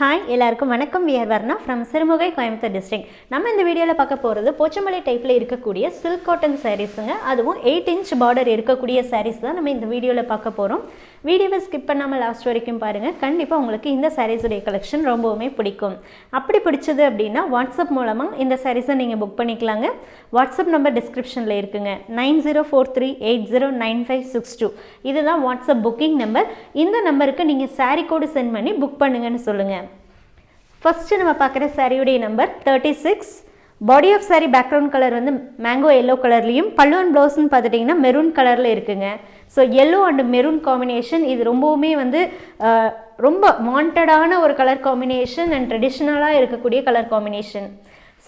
Hi எல்லாருக்கும் வணக்கம். We're Varna from Sirumugai Coimbatore district நம்ம இந்த வீடியோவில் பார்க்க போகிறது போச்சமலை டைப்பில் இருக்கக்கூடிய சில்க் காட்டன் சாரீஸுங்க அதுவும் எயிட் இன்ச் பார்டர் இருக்கக்கூடிய சாரீஸ் தான் நம்ம இந்த வீடியோவில் பார்க்க போகிறோம் வீடியோவை ஸ்கிப் பண்ணாமல் லாஸ்ட் வரைக்கும் பாருங்கள் கண்டிப்பாக உங்களுக்கு இந்த சாரீஸுடைய கலெக்ஷன் ரொம்பவுமே பிடிக்கும். அப்படி பிடிச்சது அப்படின்னா வாட்ஸ்அப் மூலமாக இந்த சாரீஸை நீங்கள் புக் பண்ணிக்கலாங்க. வாட்ஸ்அப் நம்பர் டிஸ்கிரிப்ஷனில் இருக்குங்க. Nine zero four three eight zero nine five six two. இதுதான் வாட்ஸ்அப் புக்கிங் நம்பர் இந்த நம்பருக்கு நீங்கள் சாரீ கோடு சென்ட் பண்ணி புக் பண்ணுங்கன்னு சொல்லுங்கள் ஃபஸ்ட்டு நம்ம பார்க்குற சாரியுடைய number thirty six body of saree background colour வந்து மேங்கோ எல்லோ கலர்லேயும் பல்லுவன் ப்ளவுஸ்னு பார்த்துட்டிங்கன்னா மெரூன் கலரில் இருக்குங்க. So yellow and maroon combination இது ரொம்பவுமே வந்து ரொம்ப வாண்டடான ஒரு கலர் காம்பினேஷன் அண்ட் ட்ரெடிஷ்னலாக இருக்கக்கூடிய colour combination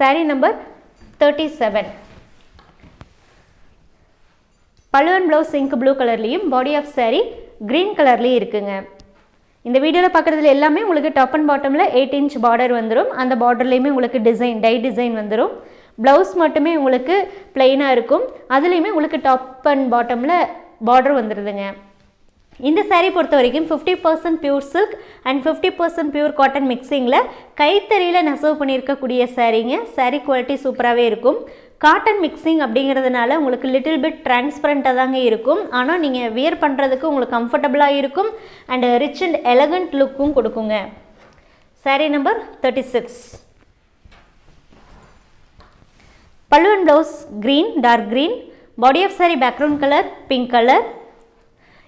saree number thirty seven pallu and blouse ink blue கலர்லேயும் பாடி ஆஃப் சாரி க்ரீன் கலர்லேயும் இருக்குங்க. இந்த வீடியோவில் பார்க்குறதுல எல்லாமே உங்களுக்கு டாப் அண்ட் பாட்டமில் எயிட் இன்ச் பார்டர் வந்துடும் அந்த பார்டர்லேயுமே உங்களுக்கு டிசைன் டை டிசைன் வந்துடும் ப்ளவுஸ் மட்டுமே உங்களுக்கு பிளெயினாக இருக்கும். அதுலேயுமே உங்களுக்கு டாப் அண்ட் பாட்டமில் பார்டர் வந்துடுதுங்க இந்த சேரீ பொறுத்த வரைக்கும் fifty percent pure silk and fifty percent pure cotton மிக்சிங்கில் கைத்தறியில் நெசவு பண்ணியிருக்கக்கூடிய சாரீங்க சேரீ குவாலிட்டி சூப்பராகவே இருக்கும். காட்டன் மிக்சிங் அப்படிங்கிறதுனால உங்களுக்கு லிட்டில் பிட் டிரான்ஸ்பரண்ட்டாக தாங்க இருக்கும். ஆனால் நீங்கள் வியர் பண்ணுறதுக்கு உங்களுக்கு கம்ஃபர்டபுளாக இருக்கும் அண்ட் ரிச் அண்ட் எலகண்ட் லுக்கும் கொடுக்குங்க. Saree number thirty six pallu and blouse green dark green body of saree background colour pink colour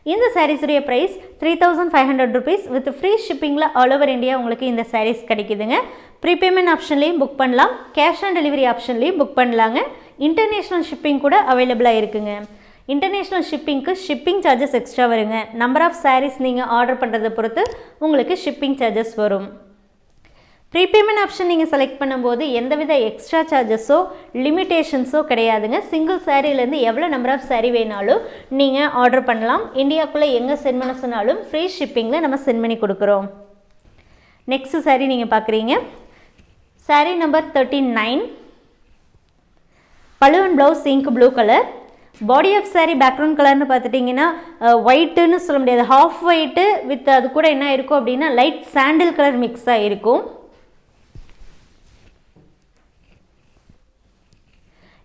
இந்த சாரீஸுடைய price three thousand five hundred rupees with free ஷிப்பிங்கில் all over India உங்களுக்கு இந்த சாரீஸ் கிடைக்குதுங்க. Prepayment ஆப்ஷன்லேயும் book பண்ணலாம். Cash on delivery ஆப்ஷன்லேயும் book பண்ணலாங்க. International shipping கூட அவைலபிளாக இருக்குங்க. இன்டர்நேஷ்னல் ஷிப்பிங்க்கு ஷிப்பிங் சார்ஜஸ் எக்ஸ்ட்ரா வருங்க. நம்பர் ஆஃப் சாரீஸ் நீங்கள் ஆர்டர் பண்ணுறதை பொறுத்து உங்களுக்கு ஷிப்பிங் சார்ஜஸ் வரும். ப்ரீபேமெண்ட் ஆப்ஷன் நீங்கள் செலக்ட் பண்ணும்போது எந்தவித எக்ஸ்ட்ரா சார்ஜஸோ லிமிட்டேஷன்ஸோ கிடையாதுங்க. சிங்கிள் சாரீலேருந்து எவ்வளோ நம்பர் ஆஃப் சாரீ வேணாலும் நீங்கள் ஆர்டர் பண்ணலாம். இந்தியாவுக்குள்ளே எங்கே சென்ட் பண்ண சொன்னாலும் ஃப்ரீ ஷிப்பிங்கில் நம்ம சென்ட் பண்ணி கொடுக்குறோம். நெக்ஸ்ட் சாரீ நீங்கள் பார்க்குறீங்க. Saree number thirty nine pallu and blouse ink blue colour body of saree background கலர்னு பார்த்துட்டிங்கன்னா ஒயிட்டுன்னு சொல்ல முடியாது. ஹாஃப் ஒயிட்டு வித் அது கூட என்ன இருக்கும் அப்படின்னா லைட் சாண்டில் கலர் மிக்ஸாக இருக்கும்.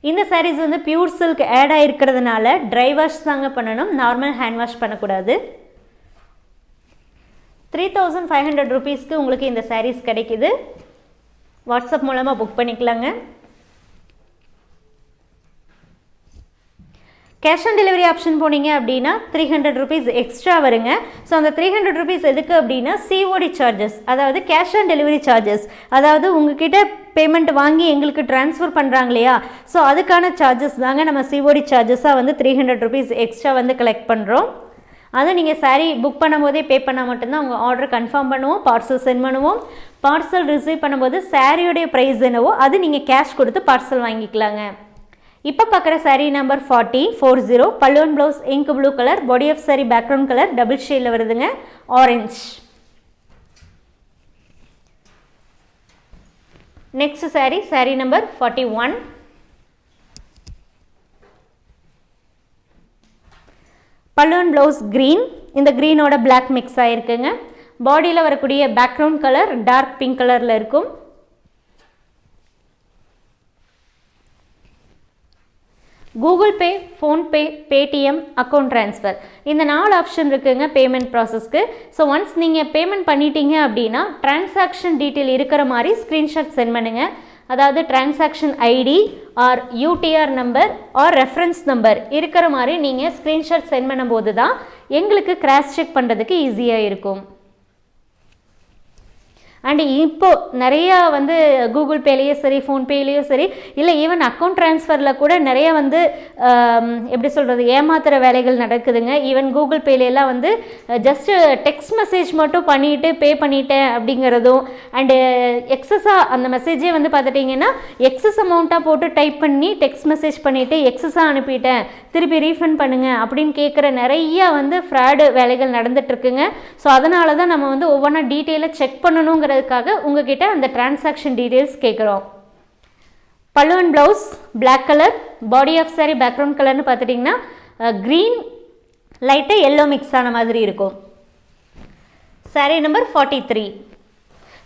இந்த சாரீஸ் வந்து பியூர் சில்க் ஆட் ஆகிருக்கிறதுனால ட்ரை வாஷ் தாங்க பண்ணணும். நார்மல் ஹேண்ட் வாஷ் பண்ணக்கூடாது. த்ரீ தௌசண்ட் ஃபைவ் ஹண்ட்ரட் ருபீஸ்க்கு உங்களுக்கு இந்த சாரீஸ் கிடைக்குது. வாட்ஸ்அப் மூலமாக புக் பண்ணிக்கலாங்க. கேஷ் ஆன் டெலிவரி ஆப்ஷன் போனீங்க அப்படின்னா த்ரீ ஹண்ட்ரட் ருபீஸ் எக்ஸ்ட்ரா வருங்க. ஸோ அந்த த்ரீ ஹண்ட்ரட் ருபீஸ் எதுக்கு அப்படின்னா சிஓடி சார்ஜஸ் அதாவது கேஷ் ஆன் டெலிவரி சார்ஜஸ் அதாவது உங்ககிட்ட பேமெண்ட் வாங்கி எங்களுக்கு ட்ரான்ஸ்ஃபர் பண்ணுறாங்க இல்லையா? ஸோ அதுக்கான சார்ஜஸ் தாங்க நம்ம சிஓடி சார்ஜஸாக வந்து த்ரீ ஹண்ட்ரட் ருபீஸ் எக்ஸ்ட்ரா வந்து கலெக்ட் பண்ணுறோம் அதை நீங்கள் saree புக் பண்ணும்போதே பே பண்ணால் மட்டும்தான் உங்கள் ஆர்டர் கன்ஃபார்ம் பண்ணுவோம் பார்சல் சென்ட் பண்ணுவோம். பார்சல் ரிசீவ் பண்ணும்போது சாரியோடைய ப்ரைஸ் என்னவோ அது நீங்கள் கேஷ் கொடுத்து பார்சல் வாங்கிக்கலாங்க. இப்போ பார்க்குற saree number forty four zero pallu and blouse ink blue colour body of saree background colour double ஷேடில் வருதுங்க orange next saree saree number forty one pallu and blouse green இந்த க்ரீனோட பிளாக் மிக்ஸ் ஆகிருக்குங்க பாடியில் வரக்கூடிய background colour dark pink கலரில் இருக்கும். Google Pay PhonePe Paytm account transfer இந்த நாலு ஆப்ஷன் இருக்குங்க பேமெண்ட் ப்ராசஸ்க்கு ஸோ ஒன்ஸ் நீங்கள் பேமெண்ட் பண்ணிட்டீங்க அப்படின்னா டிரான்சாக்ஷன் டீட்டெயில் இருக்கிற மாதிரி ஸ்க்ரீன்ஷாட் சென்ட் பண்ணுங்கள் அதாவது transaction ID or UTR number or reference number இருக்கிற மாதிரி நீங்கள் ஸ்க்ரீன்ஷாட் சென்ட் பண்ணும்போது தான் எங்களுக்கு கிராஸ் செக் பண்ணுறதுக்கு ஈஸியாக இருக்கும். அண்ட் இப்போ நிறையா வந்து கூகுள் பேலேயும் சரி ஃபோன்பேலேயோ சரி இல்லை ஈவன் அக்கௌண்ட் ட்ரான்ஸ்ஃபரில் கூட நிறைய வந்து எப்படி சொல்கிறது ஏமாத்துற வேலைகள் நடக்குதுங்க. ஈவன் கூகுள் பேலையெல்லாம் வந்து ஜஸ்ட்டு டெக்ஸ்ட் மெசேஜ் மட்டும் பண்ணிட்டு பே பண்ணிட்டேன் அப்படிங்கிறதும் அண்டு எக்ஸஸாக அந்த மெசேஜே வந்து பார்த்துட்டிங்கன்னா எக்ஸஸ் அமௌண்ட்டாக போட்டு டைப் பண்ணி டெக்ஸ்ட் மெசேஜ் பண்ணிவிட்டு எக்ஸஸாக அனுப்பிட்டேன். திருப்பி ரீஃபண்ட் பண்ணுங்கள் அப்படின்னு கேட்குற நிறையா வந்து ஃப்ராடு வேலைகள் நடந்துகிட்ருக்குங்க ஸோ அதனால தான் நம்ம வந்து ஒவ்வொன்றா டீட்டெயிலாக செக் பண்ணணுங்கிற பண்ணணுங்கிறதுக்காக உங்ககிட்ட அந்த டிரான்சாக்ஷன் டீட்டெயில்ஸ் கேட்குறோம் pallu and blouse black colour body of saree background கலர்னு பார்த்துட்டிங்கன்னா க்ரீன் லைட்டாக எல்லோ மிக்ஸ் ஆன மாதிரி இருக்கும். Saree number forty three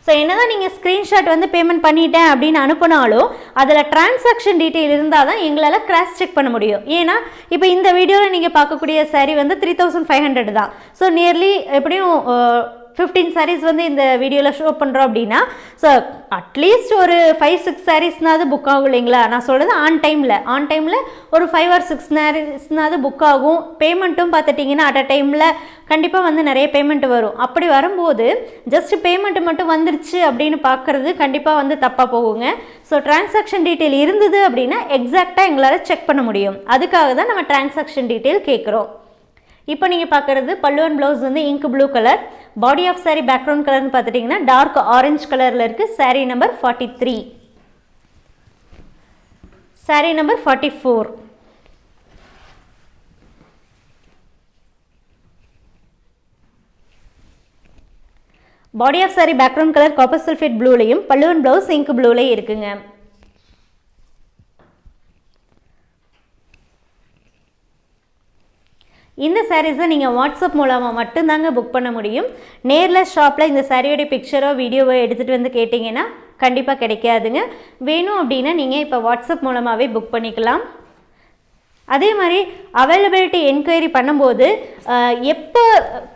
so என்ன தான் நீங்கள் ஸ்க்ரீன்ஷாட் வந்து பேமெண்ட் பண்ணிட்டேன் அப்படின்னு அனுப்புனாலும் அதில் டிரான்சாக்ஷன் டீட்டெயில் இருந்தால் தான் எங்களால் கிராஸ் செக் பண்ண முடியும். ஏன்னா இப்போ இந்த வீடியோவில் நீங்கள் பார்க்கக்கூடிய சாரீ வந்து த்ரீ தௌசண்ட் ஃபைவ் ஹண்ட்ரட் தான். ஸோ நியர்லி எப்படியும் ஃபிஃப்டீன் சாரீஸ் வந்து இந்த வீடியோவில் ஷோ பண்ணுறோம் அப்படின்னா ஸோ அட்லீஸ்ட் ஒரு ஃபைவ் சிக்ஸ் சாரீஸ்னாவது புக் ஆகும் இல்லைங்களா? நான் சொல்கிறது ஆன் டைமில் ஆன் டைமில் ஒரு ஃபைவ் ஆர் சிக்ஸ் சாரீஸ்னாவது புக் ஆகும். பேமெண்ட்டும் பார்த்துட்டிங்கன்னா அட் அ டைமில் கண்டிப்பாக வந்து நிறைய பேமெண்ட் வரும். அப்படி வரும்போது ஜஸ்ட் பேமெண்ட் மட்டும் வந்துருச்சு அப்படின்னு பார்க்குறது கண்டிப்பாக வந்து தப்பாக போகுங்க. ஸோ டிரான்சாக்ஷன் டீட்டெயில் இருந்தது அப்படின்னா எக்ஸாக்டாக எங்களால் செக் பண்ண முடியும். அதுக்காக தான் நம்ம டிரான்சாக்ஷன் டீட்டெயில் கேட்குறோம் இப்போ நீங்கள் பார்க்குறது பல்லுவன் ப்ளவுஸ் வந்து ink blue colour body of saree background கலர்னு பார்த்துட்டிங்கன்னா டார்க் ஆரஞ்சு கலரில் இருக்குது saree number forty three saree number forty four body of saree background colour copper sulphate ப்ளூலையும் பல்லுவன் ப்ளவுஸ் இங்க் ப்ளூலையும் இருக்குங்க. இந்த சாரீஸை நீங்கள் வாட்ஸ்அப் மூலமாக மட்டும்தாங்க புக் பண்ண முடியும். நேரில் ஷாப்பில் இந்த சாரியோடைய பிக்சரோ வீடியோவோ எடுத்துகிட்டு வந்து கேட்டிங்கன்னா கண்டிப்பாக கிடைக்காதுங்க. வேணும் அப்படின்னா நீங்கள் இப்போ வாட்ஸ்அப் மூலமாகவே புக் பண்ணிக்கலாம். அதே மாதிரி அவைலபிலிட்டி என்கொயரி பண்ணும்போது எப்போ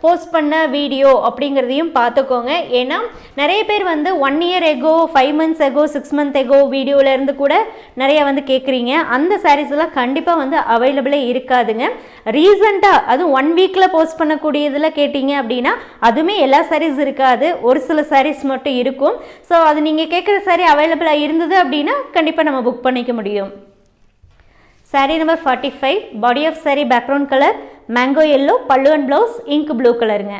போஸ்ட் பண்ண வீடியோ அப்படிங்கிறதையும் பார்த்துக்கோங்க. ஏன்னா நிறைய பேர் வந்து one year ago five months ago six month ago வீடியோவிலேருந்து கூட நிறையா வந்து கேட்குறீங்க அந்த சாரீஸ்லாம் கண்டிப்பாக வந்து அவைலபிளே இருக்காதுங்க. ரீசண்டாக அதுவும் ஒன் வீக்கில் போஸ்ட் பண்ணக்கூடியதில் கேட்டிங்க அப்படின்னா அதுவுமே எல்லா சாரீஸ் இருக்காது. ஒரு சில சாரீஸ் மட்டும் இருக்கும். ஸோ அது நீங்கள் கேட்குற சாரீ அவைலபிளாக இருந்தது அப்படின்னா கண்டிப்பாக நம்ம புக் பண்ணிக்க முடியும். Saree number forty five body of saree background colour mango yellow pallu and blouse ink blue கலருங்க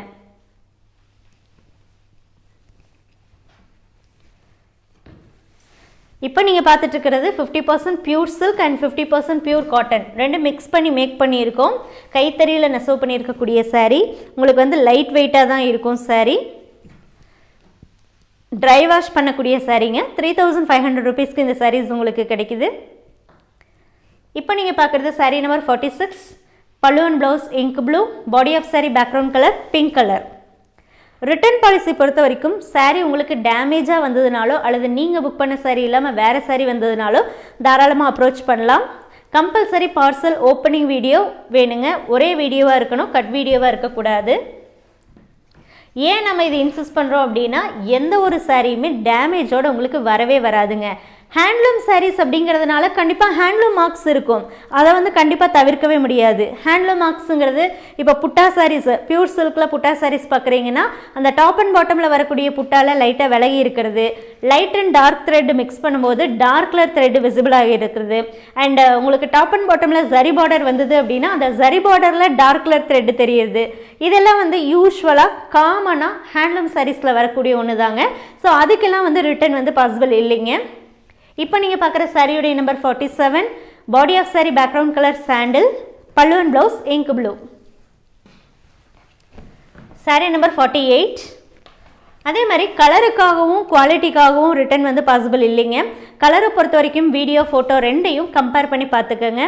இப்போ நீங்கள் பார்த்துட்டு இருக்கிறது fifty percent pure silk and fifty percent pure cotton ரெண்டு மிக்ஸ் பண்ணி மேக் பண்ணியிருக்கோம். கைத்தறியில் நெசவு பண்ணியிருக்கக்கூடிய சாரீ உங்களுக்கு வந்து லைட் வெயிட்டாக தான் இருக்கும் சாரீ ட்ரை வாஷ் பண்ணக்கூடிய சாரீங்க த்ரீ தௌசண்ட் ஃபைவ் ஹண்ட்ரட் ருபீஸ்க்கு இந்த சாரீஸ் உங்களுக்கு கிடைக்குது. இப்போ நீங்கள் பார்க்குறது saree number forty six pallu and blouse ink blue body of saree background colour pink colour return policy பொறுத்த வரைக்கும் சாரீ உங்களுக்கு டேமேஜாக வந்ததுனாலோ அல்லது நீங்கள் புக் பண்ண சாரீ இல்லாமல் வேறு சாரீ வந்ததுனாலோ தாராளமாக அப்ரோச் பண்ணலாம். கம்பல்சரி பார்சல் ஓப்பனிங் வீடியோ வேணுங்க. ஒரே வீடியோவாக இருக்கணும் கட் வீடியோவாக இருக்கக்கூடாது. ஏன் நம்ம இது இன்சிஸ்ட் பண்ணுறோம் அப்படின்னா எந்த ஒரு சாரியுமே டேமேஜோடு உங்களுக்கு வரவே வராதுங்க. ஹேண்ட்லூம் சாரீஸ் அப்படிங்கிறதுனால கண்டிப்பாக ஹேண்ட்லூம் மார்க்ஸ் இருக்கும். அதை வந்து கண்டிப்பாக தவிர்க்கவே முடியாது. ஹேண்ட்லூம் மார்க்ஸுங்கிறது இப்போ புட்டா சாரீஸ் பியூர் சில்கில் புட்டா சாரீஸ் பார்க்குறீங்கன்னா அந்த டாப் அண்ட் பாட்டமில் வரக்கூடிய புட்டால லைட்டாக விலகி இருக்கிறது. Light and dark thread mix பண்ணும்போது டார்க் கலர் த்ரெட் விசிபிளாக இருக்கிறது. அண்ட் உங்களுக்கு டாப் அண்ட் பாட்டமில் ஜரி பார்டர் வந்தது அப்படின்னா அந்த ஜரி பார்டரில் டார்க் கலர் த்ரெட் தெரியுது. இதெல்லாம் வந்து யூஸ்வலாக காமனாக ஹேண்ட்லூம் சாரீஸில் வரக்கூடிய ஒன்று தாங்க ஸோ அதுக்கெல்லாம் வந்து ரிட்டர்ன் வந்து பாசிபிள் இல்லைங்க. இப்போ நீங்கள் பார்க்குற சாரியுடைய number forty seven body of saree background colour sandal pallu and blouse ink blue saree number forty eight அதே மாதிரி கலருக்காகவும் குவாலிட்டிக்காகவும் ரிட்டர்ன் வந்து பாசிபிள் இல்லைங்க. கலரை பொறுத்த வரைக்கும் வீடியோ ஃபோட்டோ ரெண்டையும் கம்பேர் பண்ணி பார்த்துக்கோங்க.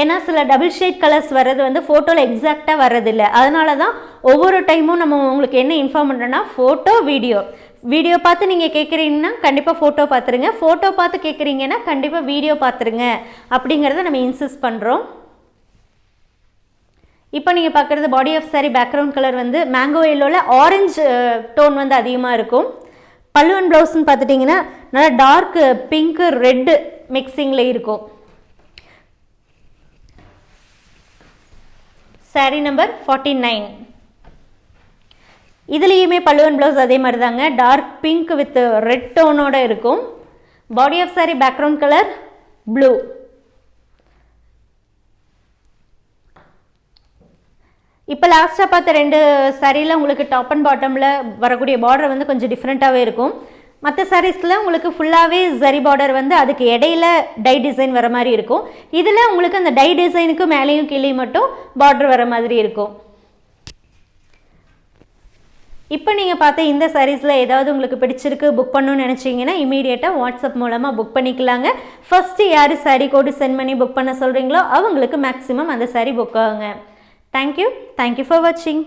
ஏன்னா சில டபுள் ஷேட் கலர்ஸ் வர்றது வந்து ஃபோட்டோவில் எக்ஸாக்டாக வர்றதில்லை. அதனால தான் ஒவ்வொரு டைமும் நம்ம உங்களுக்கு என்ன இன்ஃபார்ம் பண்ணுறோன்னா ஃபோட்டோ வீடியோ வீடியோ பார்த்து நீங்கள் கேட்குறீங்கன்னா கண்டிப்பாக ஃபோட்டோ பார்த்துருங்க. ஃபோட்டோ பார்த்து கேட்குறீங்கன்னா கண்டிப்பாக வீடியோ பார்த்துருங்க. அப்படிங்கிறத நம்ம இன்சிஸ்ட் பண்ணுறோம் இப்போ நீங்கள் பார்க்குறது body of saree background colour வந்து மேங்கோ எல்லோவில் ஆரஞ்சு டோன் வந்து அதிகமாக இருக்கும். பல்லுவன் ப்ளவுஸ்ன்னு பார்த்துட்டிங்கன்னா நல்லா டார்க்கு பிங்க்கு ரெட்டு மிக்சிங்கில் இருக்கும். சாரி நம்பர் ஃபார்ட்டி நைன் இதுலேயுமே பல்லுவன் ப்ளவுஸ் அதே மாதிரி தாங்க டார்க் பிங்க் வித் ரெட் டோனோட இருக்கும். Body of saree background colour blue இப்போ லாஸ்ட்டாக பார்த்த ரெண்டு சாரியில் உங்களுக்கு டாப் அண்ட் பாட்டமில் வரக்கூடிய பார்டர் வந்து கொஞ்சம் டிஃப்ரெண்ட்டாகவே இருக்கும். மற்ற சாரீஸில் உங்களுக்கு ஃபுல்லாகவே சரி பார்டர் வந்து அதுக்கு இடையில டை டிசைன் வர மாதிரி இருக்கும். இதில் உங்களுக்கு அந்த டை டிசைனுக்கு மேலேயும் கீழே மட்டும் பார்டர் வர மாதிரி இருக்கும். இப்போ நீங்கள் பார்த்த இந்த சாரீஸில் ஏதாவது உங்களுக்கு பிடிச்சிருக்கு புக் பண்ணணும்னு நினச்சிங்கன்னா இமீடியட்டாக வாட்ஸ்அப் மூலமாக புக் பண்ணிக்கலாங்க. ஃபஸ்ட்டு யார் சாரீ கோடு சென்ட் பண்ணி புக் பண்ண சொல்கிறீங்களோ அவங்களுக்கு மேக்ஸிமம் அந்த சாரீ புக் ஆகுங்க. Thank you thank you for வாட்சிங்